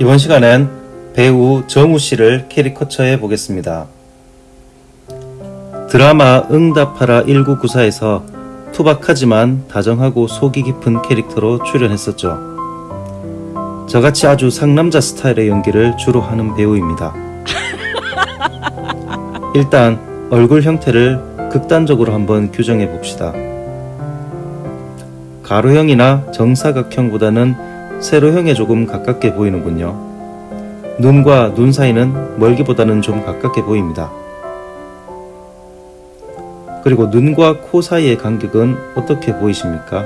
이번 시간엔 배우 정우 씨를 캐리커처해 보겠습니다. 드라마 응답하라 1994에서 투박하지만 다정하고 속이 깊은 캐릭터로 출연했었죠. 저같이 아주 상남자 스타일의 연기를 주로 하는 배우입니다. 일단 얼굴 형태를 극단적으로 한번 규정해 봅시다. 가로형이나 정사각형보다는 세로형에 조금 가깝게 보이는군요. 눈과 눈 사이는 멀기보다는 좀 가깝게 보입니다. 그리고 눈과 코 사이의 간격은 어떻게 보이십니까?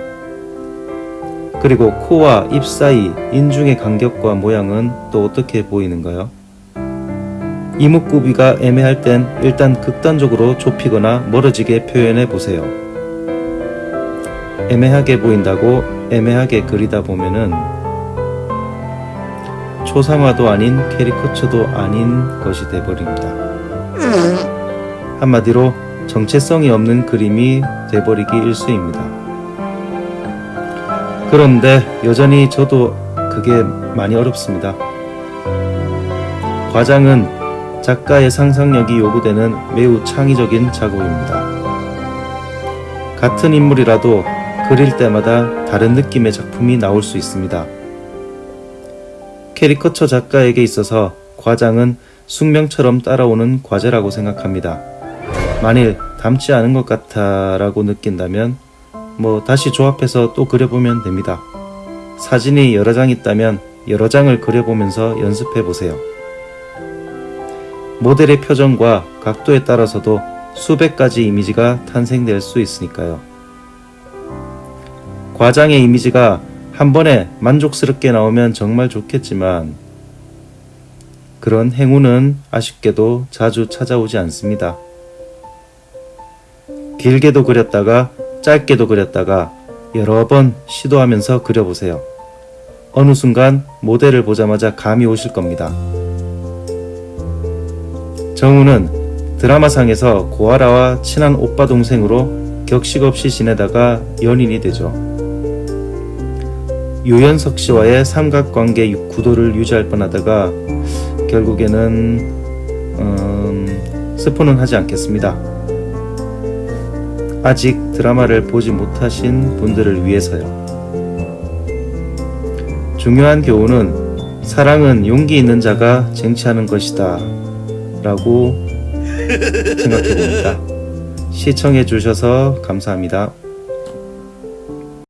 그리고 코와 입 사이 인중의 간격과 모양은 또 어떻게 보이는가요? 이목구비가 애매할 땐 일단 극단적으로 좁히거나 멀어지게 표현해 보세요. 애매하게 보인다고 애매하게 그리다 보면은 초상화도 아닌 캐리커처도 아닌 것이 돼버립니다. 한마디로 정체성이 없는 그림이 돼버리기 일쑤입니다. 그런데 여전히 저도 그게 많이 어렵습니다. 과장은 작가의 상상력이 요구되는 매우 창의적인 작업입니다. 같은 인물이라도 그릴 때마다 다른 느낌의 작품이 나올 수 있습니다. 캐리커처 작가에게 있어서 과장은 숙명처럼 따라오는 과제라고 생각합니다. 만일 닮지 않은 것 같아 라고 느낀다면 뭐 다시 조합해서 또 그려보면 됩니다. 사진이 여러 장 있다면 여러 장을 그려보면서 연습해 보세요. 모델의 표정과 각도에 따라서도 수백 가지 이미지가 탄생될 수 있으니까요. 과장의 이미지가 한 번에 만족스럽게 나오면 정말 좋겠지만 그런 행운은 아쉽게도 자주 찾아오지 않습니다. 길게도 그렸다가 짧게도 그렸다가 여러 번 시도하면서 그려보세요. 어느 순간 모델을 보자마자 감이 오실 겁니다. 정우는 드라마상에서 고아라와 친한 오빠 동생으로 격식 없이 지내다가 연인이 되죠. 유연석 씨와의 삼각관계 구도를 유지할 뻔하다가 결국에는 음, 스포는 하지 않겠습니다. 아직 드라마를 보지 못하신 분들을 위해서요. 중요한 교훈은 사랑은 용기 있는 자가 쟁취하는 것이다 라고 생각해 봅니다. 시청해 주셔서 감사합니다.